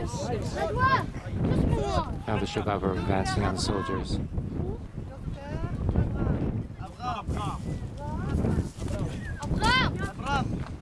Now the Shabab are advancing on the soldiers.